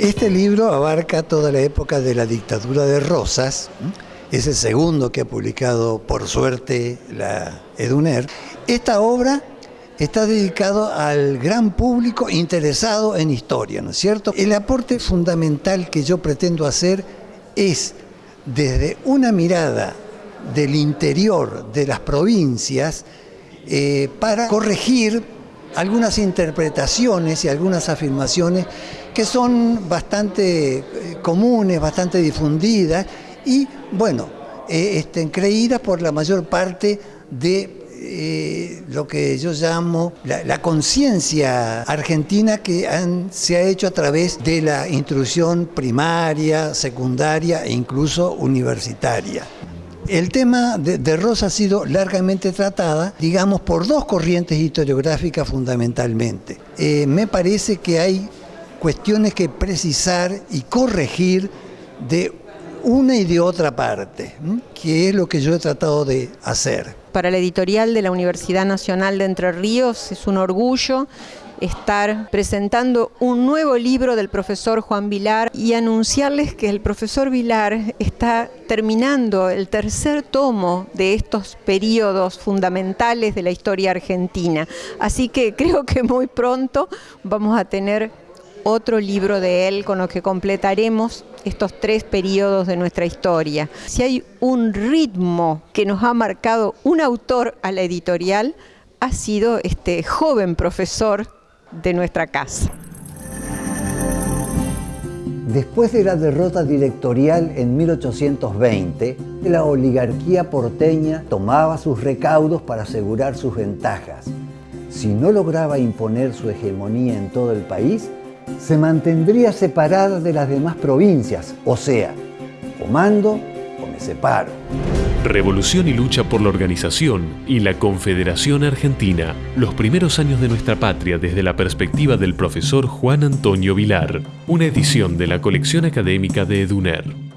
Este libro abarca toda la época de la dictadura de Rosas, es el segundo que ha publicado por suerte la EDUNER. Esta obra está dedicado al gran público interesado en historia, ¿no es cierto? El aporte fundamental que yo pretendo hacer es desde una mirada del interior de las provincias eh, para corregir algunas interpretaciones y algunas afirmaciones que son bastante eh, comunes, bastante difundidas y, bueno, eh, creídas por la mayor parte de eh, lo que yo llamo la, conciencia argentina que se ha hecho a través de la instrucción primaria, secundaria e incluso universitaria. El tema de, Rosa ha sido largamente tratada, digamos, por dos corrientes historiográficas fundamentalmente. me parece que hay cuestiones que precisar y corregir de una y de otra parte, que es lo que yo he tratado de hacer. Para la editorial de la Universidad Nacional de Entre Ríos es un orgullo estar presentando un nuevo libro del profesor Juan Vilar y anunciarles que el profesor Vilar está terminando el tercer tomo de estos periodos fundamentales de la historia argentina. Así que creo que muy pronto vamos a tener otro libro de él con lo que completaremos estos tres periodos de nuestra historia. Si hay un ritmo que nos ha marcado un autor a la editorial, ha sido este joven profesor de nuestra casa. Después de la derrota directorial en 1820, la oligarquía porteña tomaba sus recaudos para asegurar sus ventajas. Si no lograba imponer su hegemonía en todo el país, se mantendría separada de las demás provincias, o sea, o mando o me separo. Revolución y lucha por la organización y la Confederación Argentina, los primeros años de nuestra patria desde la perspectiva del profesor Juan Antonio Vilar, una edición de la colección académica de EDUNER.